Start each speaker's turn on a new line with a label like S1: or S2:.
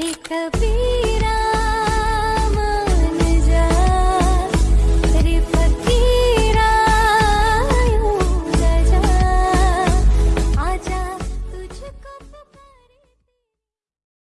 S1: Rekha Bhi